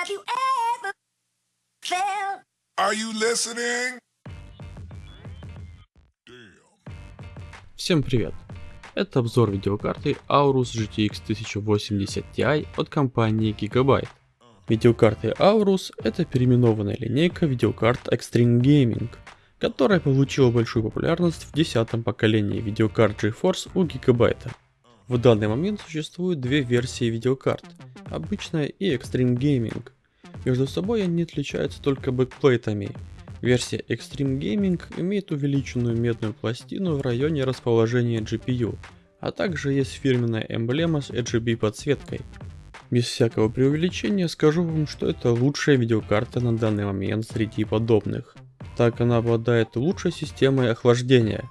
Have you ever felt? Are you listening? Всем привет! Это обзор видеокарты Aorus GTX 1080 Ti от компании Gigabyte. Видеокарты Aorus это переименованная линейка видеокарт Extreme Gaming, которая получила большую популярность в десятом поколении видеокарт GeForce у Gigabyte. В данный момент существует две версии видеокарт, обычная и Extreme Gaming. Между собой они отличаются только бэкплейтами. Версия Extreme Gaming имеет увеличенную медную пластину в районе расположения GPU, а также есть фирменная эмблема с RGB подсветкой. Без всякого преувеличения скажу вам, что это лучшая видеокарта на данный момент среди подобных. Так она обладает лучшей системой охлаждения,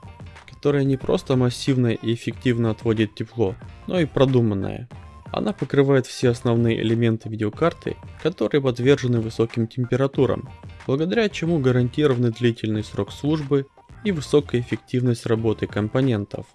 которая не просто массивная и эффективно отводит тепло, но и продуманная. Она покрывает все основные элементы видеокарты, которые подвержены высоким температурам, благодаря чему гарантированы длительный срок службы и высокая эффективность работы компонентов.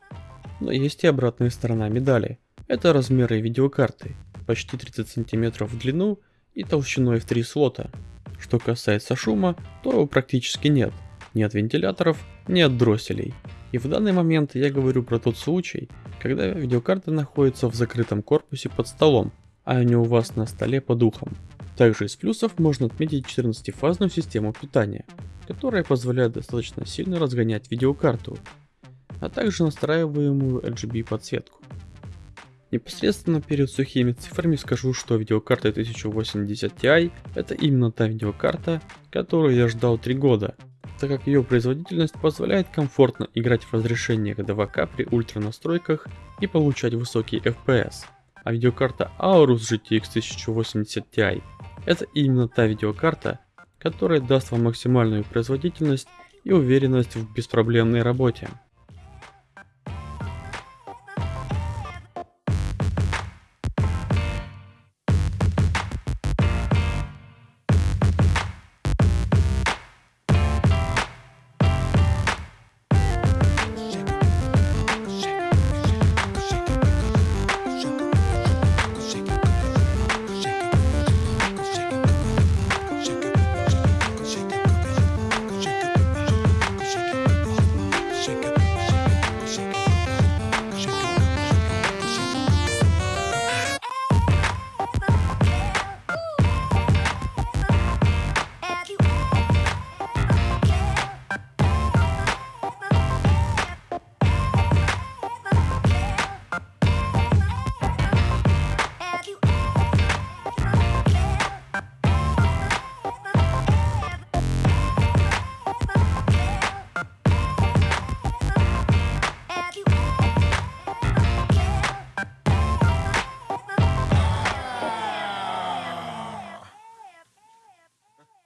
Но есть и обратная сторона медали. Это размеры видеокарты, почти 30 см в длину и толщиной в 3 слота. Что касается шума, то его практически нет. Ни от вентиляторов, ни от дросселей. И в данный момент я говорю про тот случай, когда видеокарта находится в закрытом корпусе под столом, а не у вас на столе под ухом. Также из плюсов можно отметить 14-фазную систему питания, которая позволяет достаточно сильно разгонять видеокарту, а также настраиваемую RGB подсветку. Непосредственно перед сухими цифрами скажу, что видеокарта 1080 Ti это именно та видеокарта, которую я ждал 3 года, так как ее производительность позволяет комфортно играть в разрешениях 2К при ультра настройках и получать высокий FPS. А видеокарта Aorus GTX 1080 Ti это именно та видеокарта, которая даст вам максимальную производительность и уверенность в беспроблемной работе.